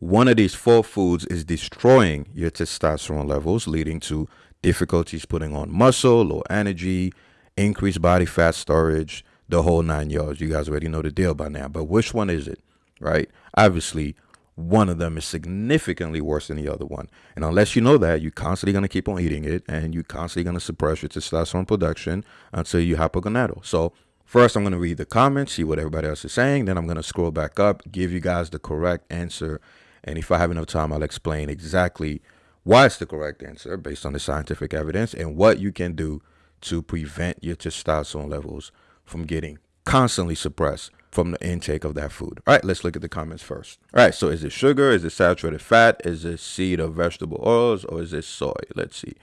one of these four foods is destroying your testosterone levels, leading to difficulties putting on muscle, low energy, increased body fat storage, the whole nine yards. You guys already know the deal by now. But which one is it, right? Obviously, one of them is significantly worse than the other one. And unless you know that, you're constantly going to keep on eating it and you're constantly going to suppress your testosterone production until you hypogonadal. So, first, I'm going to read the comments, see what everybody else is saying. Then, I'm going to scroll back up, give you guys the correct answer. And if I have enough time, I'll explain exactly why it's the correct answer based on the scientific evidence and what you can do to prevent your testosterone levels from getting constantly suppressed from the intake of that food. All right, let's look at the comments first. All right, so is it sugar? Is it saturated fat? Is it seed or vegetable oils? Or is it soy? Let's see.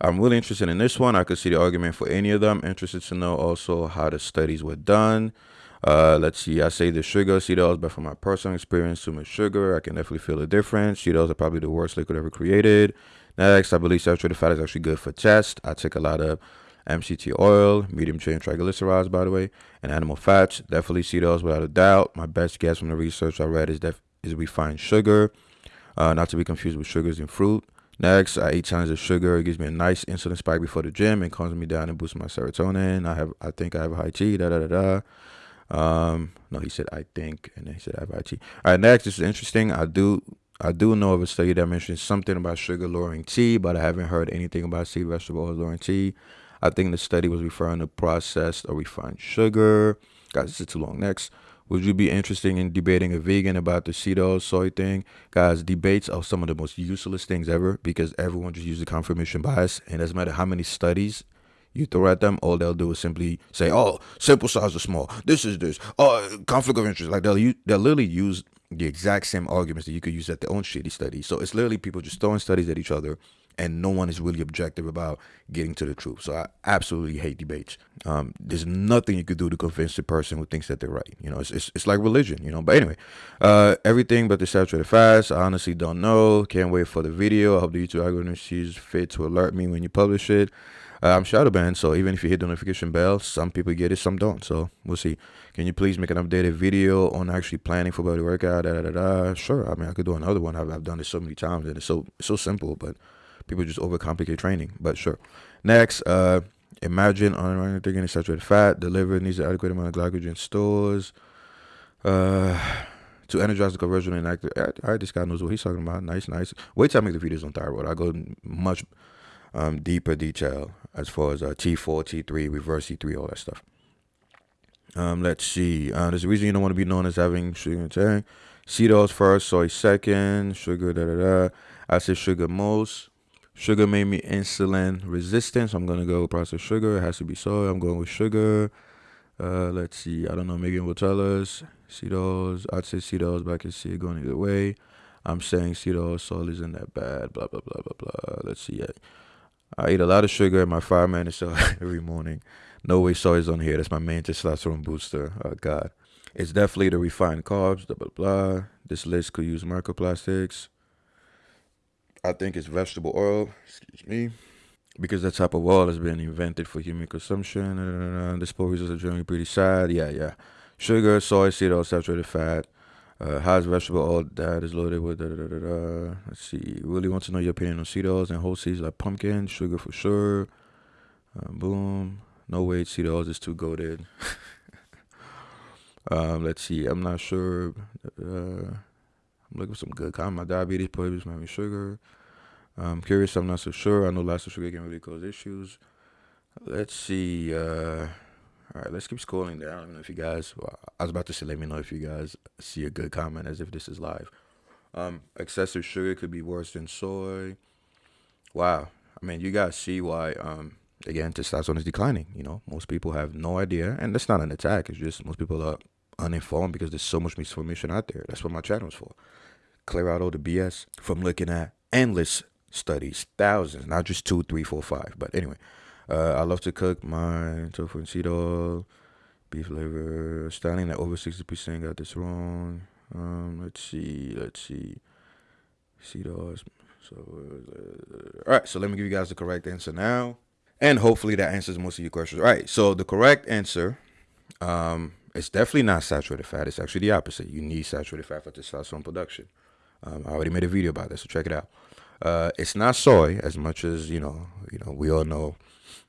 I'm really interested in this one. I could see the argument for any of them. Interested to know also how the studies were done. Uh, let's see. I say the sugar oils, but from my personal experience, too much sugar, I can definitely feel the difference. Oils are probably the worst liquid ever created. Next, I believe saturated fat is actually good for chest. I take a lot of MCT oil, medium chain triglycerides, by the way, and animal fats. Definitely oils without a doubt. My best guess from the research I read is def- is refined sugar, uh, not to be confused with sugars in fruit. Next, I eat tons of sugar. It gives me a nice insulin spike before the gym and calms me down and boosts my serotonin. I have, I think I have high T. Da da da da. Um, no, he said I think, and then he said I have IT. All right, next, this is interesting. I do I do know of a study that mentions something about sugar lowering T, but I haven't heard anything about seed vegetable oil lowering T. I think the study was referring to processed or refined sugar. Guys, this is too long. Next, would you be interested in debating a vegan about the seed oil soy thing? Guys, debates are some of the most useless things ever because everyone just uses confirmation bias, and doesn't matter how many studies you throw at them, all they'll do is simply say, "Oh, sample size is small. This is this. Oh, conflict of interest." Like they'll they'll literally use the exact same arguments that you could use at their own shitty study. So it's literally people just throwing studies at each other, and no one is really objective about getting to the truth. So I absolutely hate debates. Um, there's nothing you could do to convince the person who thinks that they're right. You know, it's it's, it's like religion. You know, but anyway, uh, everything but the saturated fats. I honestly don't know. Can't wait for the video. I hope the YouTube algorithm sees fit to alert me when you publish it. Uh, I'm shadow banned, so even if you hit the notification bell, some people get it, some don't. So we'll see. Can you please make an updated video on actually planning for body workout? Da, da, da, da. Sure. I mean, I could do another one. I've, I've done this so many times, and it's so so simple, but people just overcomplicate training. But sure. Next, uh, imagine on getting saturated fat delivered needs an adequate amount of glycogen stores. Uh, to energize the conversion and active. All right, this guy knows what he's talking about. Nice, nice. Wait till I make the videos on thyroid. I go much um, deeper detail as far as uh, T4, T3, reverse T3, all that stuff. Um, let's see. Uh, there's a reason you don't want to be known as having sugar. Seed oils first, soy second, sugar, da da da. I said sugar most. Sugar made me insulin resistant, so I'm gonna go with processed sugar. It has to be soy. I'm going with sugar. Uh, let's see. I don't know. Megan will tell us. Seed oils. I'd say seed oils, but I can see it going either way. I'm saying oil soil isn't that bad. Blah blah blah blah blah. Let's see. Yeah. I eat a lot of sugar in my five minutes every morning. No way soy is on here. That's my main testosterone booster. Oh, God. It's definitely the refined carbs, blah, blah, blah. This list could use microplastics. I think it's vegetable oil, excuse me, because that type of oil has been invented for human consumption. The sport results are generally pretty sad. Yeah, yeah. Sugar, soy, seed oil, saturated fat. Uh, vegetable oil that is loaded with? Da, da, da, da, Let's see. Really want to know your opinion on seed oils and whole seeds like pumpkin, sugar for sure. Uh, boom. No way, seed oils is too goaded. um, let's see. I'm not sure. Uh, I'm looking for some good comment. My diabetes prohibits having sugar. I'm curious. I'm not so sure. I know lots of sugar can really cause issues. Let's see. Uh, all right, let's keep scrolling down. I don't know if you guys. Well, I was about to say, let me know if you guys see a good comment as if this is live. Um, excessive sugar could be worse than soy. Wow. I mean, you guys see why. Um, again, testosterone is declining. You know, most people have no idea, and that's not an attack. It's just most people are uninformed because there's so much misinformation out there. That's what my channel is for. Clear out all the BS from looking at endless studies, thousands, not just two, three, four, five. But anyway, uh, I love to cook my tofu and seed oil, beef liver. Styling that over 60% got this wrong. Um, let's see, let's see. Seed oil. So, uh, all right, so let me give you guys the correct answer now. And hopefully that answers most of your questions. All right, so the correct answer, um, it's definitely not saturated fat. It's actually the opposite. You need saturated fat for testosterone production. Um, I already made a video about this, so check it out. Uh, it's not soy as much as you know. You know, we all know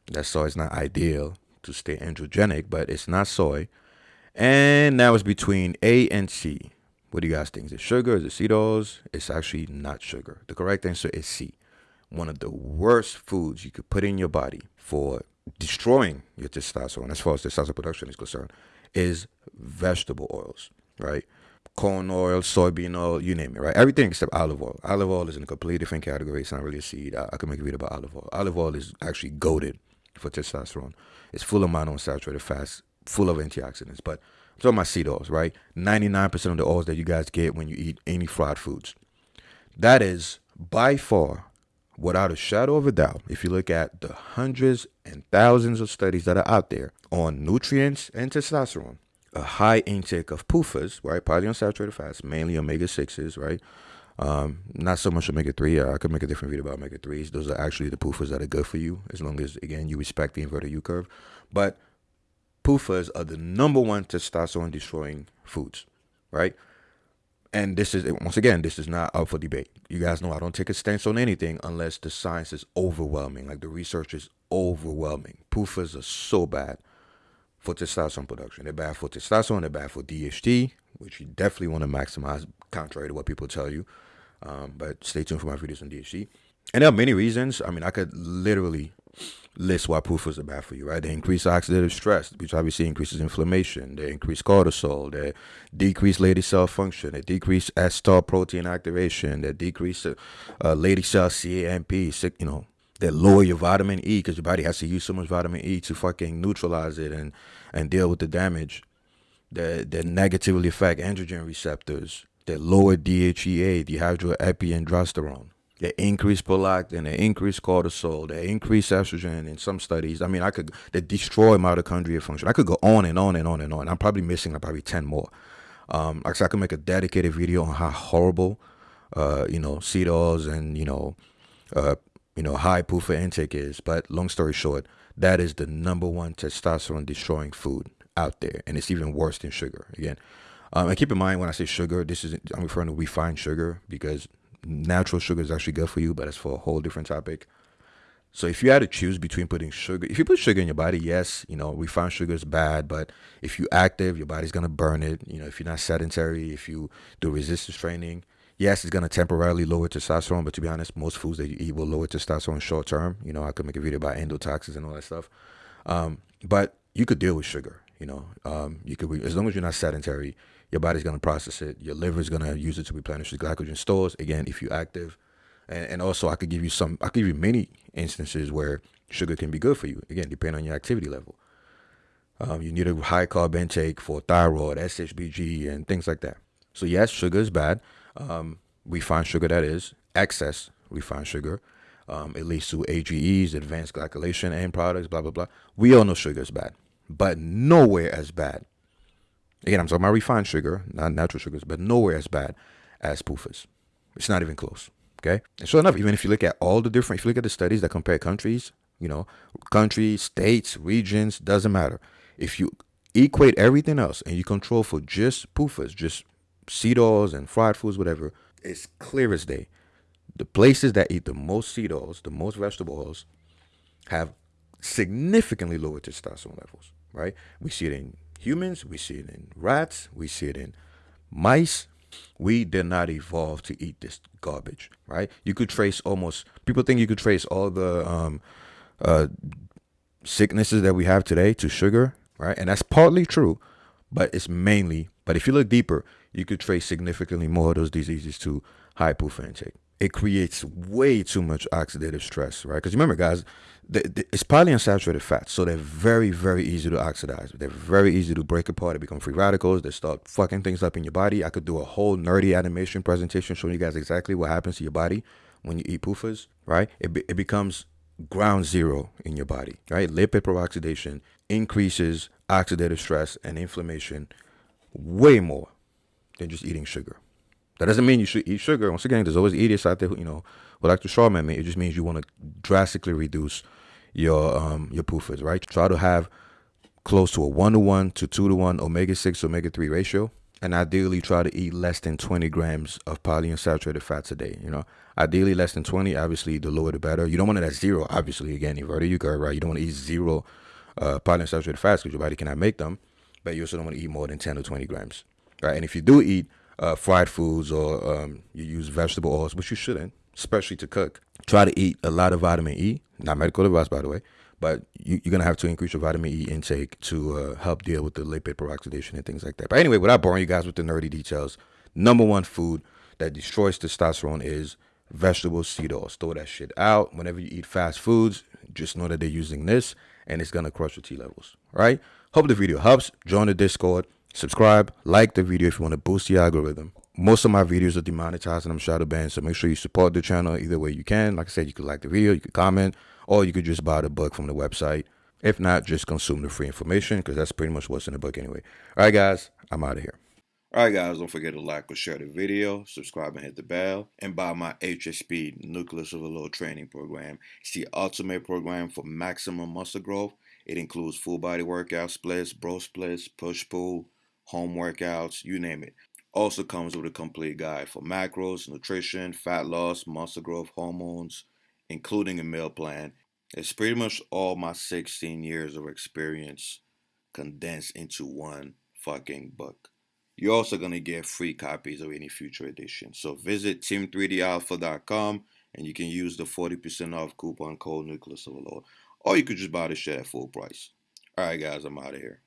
that soy is not ideal to stay androgenic, but it's not soy. And now it's between A and C. What do you guys think? Is it sugar? Is it oils? It's actually not sugar. The correct answer is C. One of the worst foods you could put in your body for destroying your testosterone, as far as testosterone production is concerned, is vegetable oils, right? Corn oil, soybean oil, you name it, right? Everything except olive oil. Olive oil is in a completely different category. It's not really a seed. I, I can make a video about olive oil. Olive oil is actually goaded for testosterone. It's full of monounsaturated fats, full of antioxidants. But I'm talking about seed oils, right? 99% of the oils that you guys get when you eat any fried foods. That is by far, without a shadow of a doubt, if you look at the hundreds and thousands of studies that are out there on nutrients and testosterone, a high intake of PUFAs, right? Polyunsaturated fats, mainly omega 6s, right? Um, not so much omega 3. I could make a different video about omega 3s. Those are actually the PUFAs that are good for you, as long as, again, you respect the inverted U curve. But PUFAs are the number one testosterone destroying foods, right? And this is, once again, this is not up for debate. You guys know I don't take a stance on anything unless the science is overwhelming. Like the research is overwhelming. PUFAs are so bad for testosterone production. They're bad for testosterone. They're bad for DHT, which you definitely want to maximize, contrary to what people tell you. Um, but stay tuned for my videos on DHT. And there are many reasons. I mean, I could literally list why PUFAs are bad for you, right? They increase oxidative stress, which obviously increases inflammation. They increase cortisol. They decrease Leydig cell function. They decrease S-star protein activation. They decrease uh, uh, Leydig cell CAMP, you know, that lower your vitamin E because your body has to use so much vitamin E to fucking neutralize it and and deal with the damage that negatively affect androgen receptors that lower DHEA, dehydroepiandrosterone, that increase prolactin, that increase cortisol, that increase estrogen in some studies. I mean, I could that destroy mitochondrial function. I could go on and on and on and on. I'm probably missing like probably ten more. Um, like I said, I could make a dedicated video on how horrible, uh, you know, seed oils and you know, uh, you know, high PUFA intake is. But long story short, that is the number one testosterone destroying food out there. And it's even worse than sugar. Again, um, and keep in mind when I say sugar, this is I'm referring to refined sugar because natural sugar is actually good for you, but it's for a whole different topic. So if you had to choose between putting sugar, if you put sugar in your body, yes, you know, refined sugar is bad, but if you're active, your body's gonna burn it. You know, if you're not sedentary, if you do resistance training, yes, it's going to temporarily lower testosterone, but to be honest, most foods that you eat will lower testosterone short term. You know, I could make a video about endotoxins and all that stuff. Um, but you could deal with sugar. You know, um, you could as long as you're not sedentary, your body's going to process it. Your liver is going to use it to replenish the glycogen stores. Again, if you're active, and, and also I could give you some. I could give you many instances where sugar can be good for you. Again, depending on your activity level. Um, you need a high carb intake for thyroid, SHBG, and things like that. So yes, sugar is bad um, refined sugar that is, excess refined sugar. Um, it leads to AGEs, advanced glycation end products, blah, blah, blah. We all know sugar is bad, but nowhere as bad. Again, I'm talking about refined sugar, not natural sugars, but nowhere as bad as PUFAs. It's not even close. Okay. And sure enough, even if you look at all the different, if you look at the studies that compare countries, you know, countries, states, regions, doesn't matter. If you equate everything else and you control for just PUFAs, just seed oils and fried foods, whatever, it's clear as day. The places that eat the most seed oils, the most vegetable oils, have significantly lower testosterone levels, right? We see it in humans, we see it in rats, we see it in mice. We did not evolve to eat this garbage, right? You could trace almost, people think you could trace all the um, uh, sicknesses that we have today to sugar, right? And that's partly true, but it's mainly, but if you look deeper, you could trace significantly more of those diseases to high intake. It creates way too much oxidative stress, right? Because remember, guys, the, the, it's polyunsaturated fats, so they're very, very easy to oxidize. They're very easy to break apart. They become free radicals. They start fucking things up in your body. I could do a whole nerdy animation presentation showing you guys exactly what happens to your body when you eat PUFAs, right? It, be, it becomes ground zero in your body, right? Lipid peroxidation increases oxidative stress and inflammation way more than just eating sugar. That doesn't mean you should eat sugar. Once again, there's always idiots out there who, you know, would like to strawman me. It just means U want to drastically reduce your um your PUFAs, right? Try to have close to a one to one to two to one omega six omega three ratio. and ideally try to eat less than 20 grams of polyunsaturated fats a day. You know, ideally less than 20. Obviously, the lower the better. You don't want it at zero. Obviously, again, inverted you curve, right? You don't want to eat zero uh, polyunsaturated fats because your body cannot make them. But you also don't want to eat more than 10 or 20 grams, right? And if you do eat uh, fried foods or um, you use vegetable oils, which you shouldn't, especially to cook, try to eat a lot of vitamin E. Not medical advice, by the way but you, are gonna have to increase your vitamin E intake to uh, help deal with the lipid peroxidation and things like that. But anyway, without boring you guys with the nerdy details, number one food that destroys testosterone is vegetable seed oils. Throw that shit out. Whenever you eat fast foods, just know that they're using this, and it's gonna crush your T levels. Right? Hope the video helps. Join the Discord. Subscribe, like the video if you want to boost the algorithm. Most of my videos are demonetized and I'm shadow banned, so make sure you support the channel either way you can. Like I said, you could like the video, you could comment, or you could just buy the book from the website. If not, just consume the free information because that's pretty much what's in the book anyway. All right, guys, I'm out of here. All right, guys, don't forget to like or share the video, subscribe and hit the bell, and buy my HSP Nucleus Overload Training Program. It's the ultimate program for maximum muscle growth. It includes full body workout splits, bro splits, push pull, home workouts, you name it. Also comes with a complete guide for macros, nutrition, fat loss, muscle growth, hormones, including a meal plan. It's pretty much all my 16 years of experience condensed into one fucking book. You're also going to get free copies of any future edition. So visit team3dalpha.com and you can use the 40% off coupon code Nucleus of Overload. Or you could just buy the shit at full price. Alright guys, I'm out of here.